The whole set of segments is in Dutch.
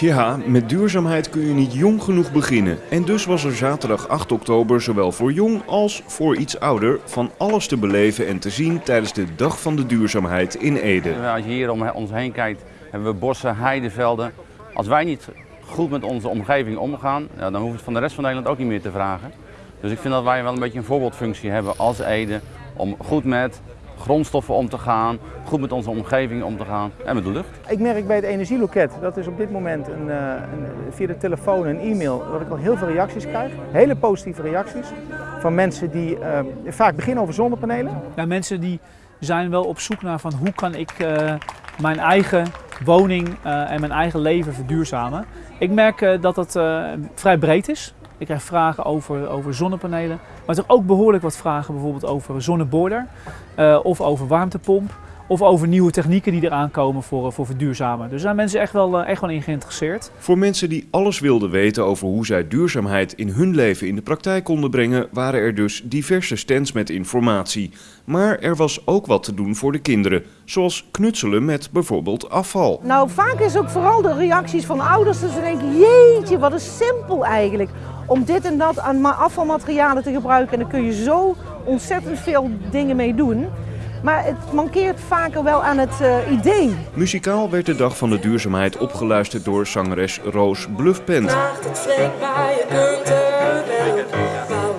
Ja, met duurzaamheid kun je niet jong genoeg beginnen. En dus was er zaterdag 8 oktober zowel voor jong als voor iets ouder van alles te beleven en te zien tijdens de Dag van de Duurzaamheid in Ede. Als je hier om ons heen kijkt, hebben we bossen, heidevelden. Als wij niet goed met onze omgeving omgaan, dan hoeven we het van de rest van Nederland ook niet meer te vragen. Dus ik vind dat wij wel een beetje een voorbeeldfunctie hebben als Ede om goed met grondstoffen om te gaan, goed met onze omgeving om te gaan en met de lucht. Ik merk bij het energieloket, dat is op dit moment een, eh, een, via de telefoon en e-mail, dat ik al heel veel reacties krijg. Hele positieve reacties van mensen die uh, vaak beginnen over zonnepanelen. Ja, mensen die zijn wel op zoek naar van hoe kan ik uh, mijn eigen woning uh, en mijn eigen leven verduurzamen. Ik merk dat het vrij breed is. Ik krijg vragen over, over zonnepanelen, maar toch ook behoorlijk wat vragen bijvoorbeeld over zonneboiler uh, of over warmtepomp. Of over nieuwe technieken die eraan komen voor, voor verduurzamen. Dus daar zijn mensen echt wel, echt wel in geïnteresseerd. Voor mensen die alles wilden weten over hoe zij duurzaamheid in hun leven in de praktijk konden brengen, waren er dus diverse stands met informatie. Maar er was ook wat te doen voor de kinderen, zoals knutselen met bijvoorbeeld afval. Nou, vaak is ook vooral de reacties van ouders dat ze denken, jeetje, wat is simpel eigenlijk om dit en dat aan afvalmaterialen te gebruiken. En daar kun je zo ontzettend veel dingen mee doen. Maar het mankeert vaker wel aan het uh, idee. Muzikaal werd de Dag van de Duurzaamheid opgeluisterd door zangeres Roos Bluffpent.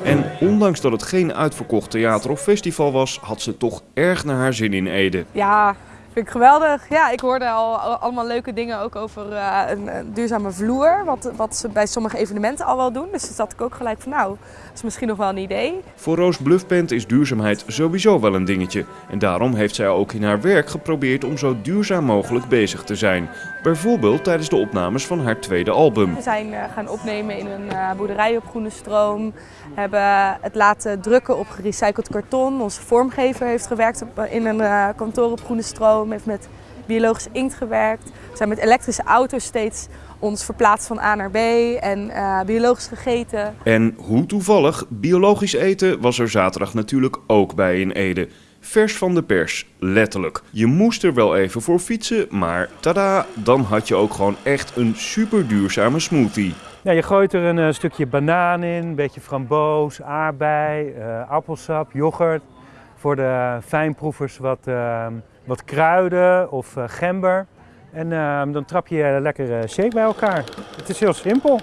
En ondanks dat het geen uitverkocht theater of festival was, had ze toch erg naar haar zin in Ede. Ja, Vind ik geweldig. Ja, ik hoorde al allemaal leuke dingen ook over uh, een, een, duurzame vloer. Wat, wat ze bij sommige evenementen al wel doen. Dus zat ik ook gelijk van nou, dat is misschien nog wel een idee. Voor Roos Bluffpent is duurzaamheid sowieso wel een dingetje. En daarom heeft zij ook in haar werk geprobeerd om zo duurzaam mogelijk bezig te zijn. Bijvoorbeeld tijdens de opnames van haar tweede album. We zijn uh, gaan opnemen in een uh, boerderij op Groene Stroom. Hebben het laten drukken op gerecycled karton. Onze vormgever heeft gewerkt op, in een kantoor op Groene Stroom heeft met biologisch inkt gewerkt. We zijn met elektrische auto's steeds ons verplaatst van A naar B en uh, biologisch gegeten. En hoe toevallig, biologisch eten was er zaterdag natuurlijk ook bij in Ede. Vers van de pers, letterlijk. Je moest er wel even voor fietsen, maar tada, dan had je ook gewoon echt een super duurzame smoothie. Ja, je gooit er een uh, stukje banaan in, een beetje framboos, aardbei, uh, appelsap, yoghurt. Voor de fijnproevers wat wat kruiden of uh, gember. En uh, dan trap je lekker shake bij elkaar. Het is heel simpel.